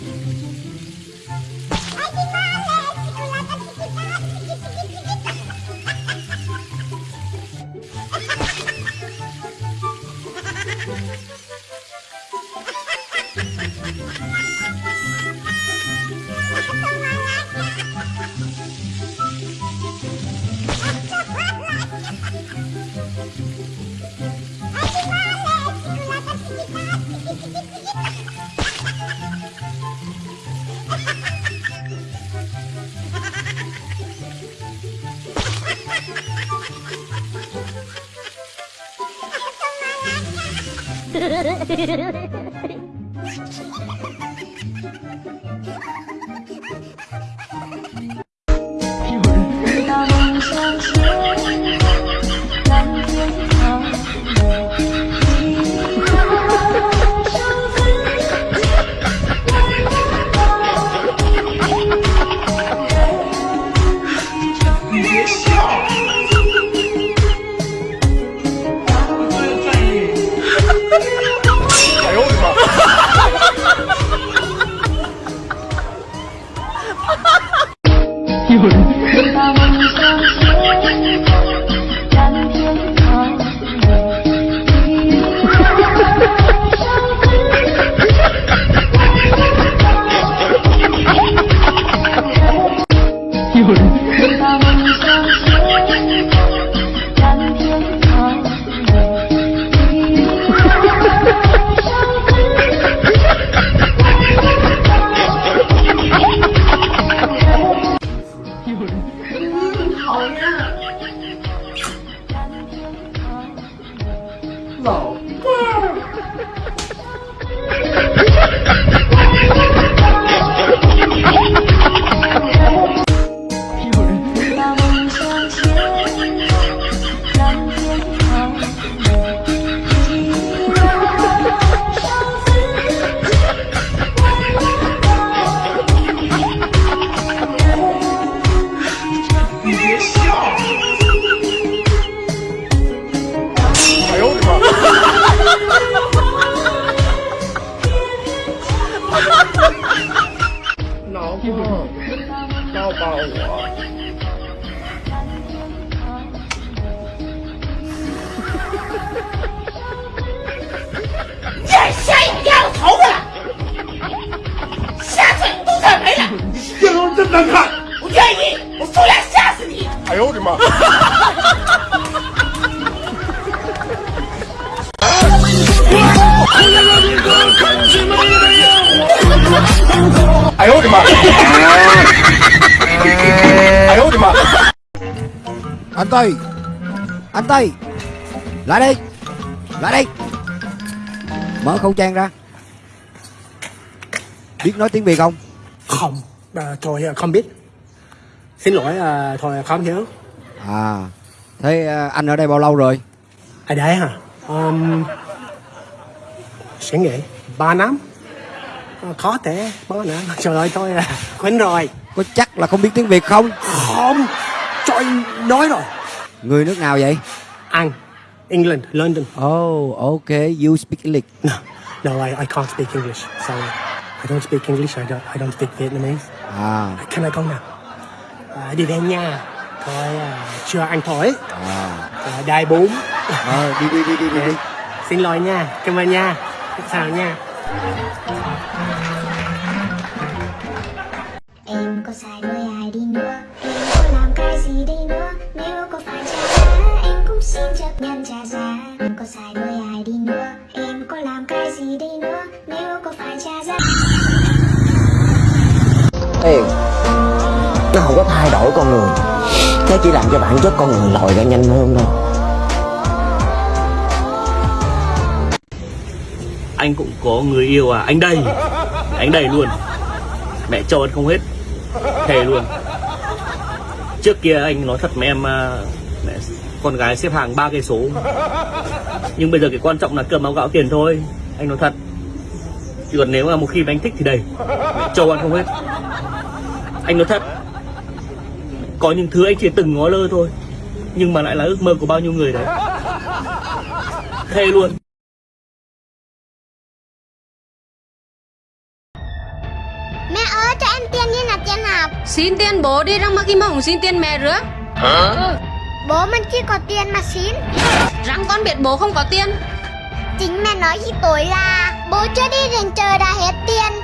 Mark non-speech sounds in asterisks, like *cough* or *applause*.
I think 으르르 *laughs* good. 老伴。难看。不愿意，我出来吓死你！哎呦我的妈！哎呦我的妈！哎呦我的妈！ anh Tây anh Tây lại đây lại đây mở khẩu trang ra biết nói tiếng việt không Không, à, thôi à, không biết. Xin lỗi, à, thôi không hiểu. à thế à, anh ở đây bao lâu rồi Ở đây hả? Um, sẽ nghĩ ba năm. À, khó thể bó nữa. Trời ơi, thôi à, quên rồi. có chắc là không biết tiếng việt không Không, trời nói rồi. người nước nào vậy Anh, England, London. oh okay you speak English No, no, I, I can't speak English. Sorry. I don't speak English. I don't, I don't speak Vietnamese. À Can I go now? À, đi về nhà. Thôi, à, chưa ăn thổi. à À, đai bún. ờ, đi đi đi đi đi, đi. Xin lỗi nha, cảm ơn nha. Chào nha. Em có sai với ai đi nữa Em có làm cái gì đi nữa Nếu có phải trả giá Em cũng xin chấp nhận trả giá Em có sai với ai đi nữa Em có làm cái gì đi nữa Nếu có phải trả giá Tiền Nó không có thay đổi con người. Nó chỉ làm cho bản chất con người lòi ra nhanh hơn thôi. Anh cũng có người yêu à. Anh đây, anh đầy luôn. Mẹ cho anh không hết. Thề luôn. Trước kia anh nói thật mẹ em à, mẹ con gái xếp hàng ba cây số. Nhưng bây giờ cái quan trọng là cơm áo gạo tiền thôi. Anh nói thật. Chứ còn nếu mà một khi mà anh thích thì đầy mẹ cho anh không hết anh nói thật. Có những thứ anh chỉ từng ngó lơ thôi nhưng mà lại là ước mơ của bao nhiêu người đấy. Thề luôn. Mẹ ơi cho em tiền đi nạp tiền học Xin tiền bố đi răng mà kim hồng xin tiền mẹ rửa Bố mình chỉ có tiền mà xin. Răng con biết bố không có tiền. Chính mẹ nói khi tối là Bố chưa đi đến chờ đã hết tiền